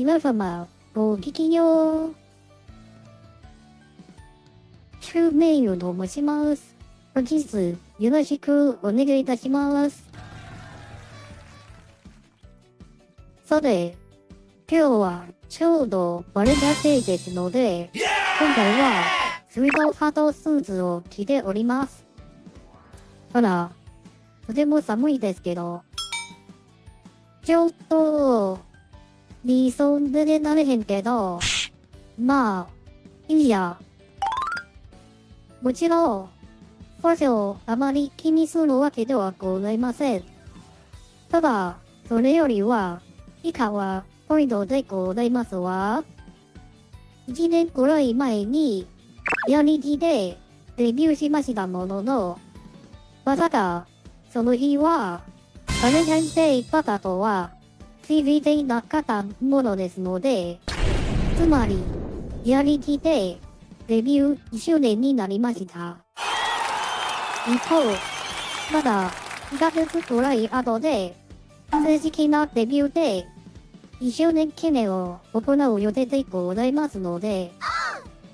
皆様、ごきげんよう。シューメイルと申します。本日、よろしくお願いいたします。さて、今日はちょうどバレンタインデーですので、今回はスイートハートスーツを着ております。ほら、とても寒いですけど、ちょっと、理想でなれへんけど、まあ、いいや。もちろん、ファッションをあまり気にするわけではございません。ただ、それよりは、以下はポイントでございますわ。1年くらい前に、リアリティでデビューしましたものの、まさか、その日は、バレンタインデーバカとは、CV でなかったものですので、つまり、リアリティでデビュー1周年になりました。一方、まだ2ヶ月くらい後で、正式なデビューで1周年記念を行う予定でございますので、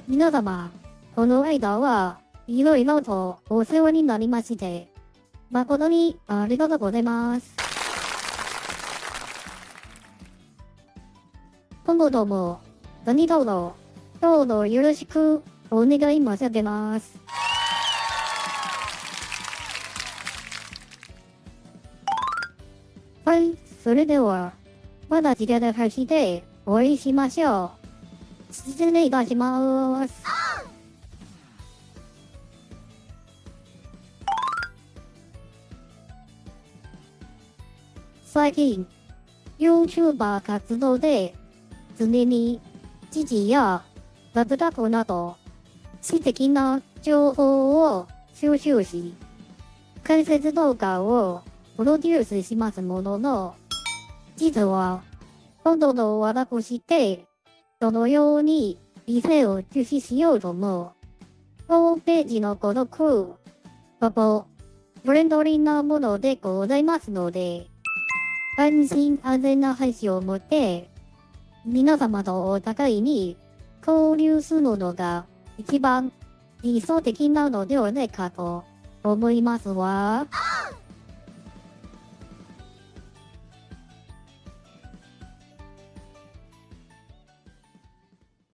皆様、この間はいろいろとお世話になりまして、誠にありがとうございます。今後とも何卒どうぞよろしくお願い申し上げます。はい、それでは、まだ時間で走ってお会いしましょう。失礼いたします。最近、YouTuber 活動で常に知事や雑学など知的な情報を収集し、解説動画をプロデュースしますものの、実は、今度の私って、どのように店を中止しようとも、ホームページのご録、ここ、フレンドリーなものでございますので、安心安全な配信を持って、皆様とお互いに交流するのが一番理想的なのではないかと思いますわ。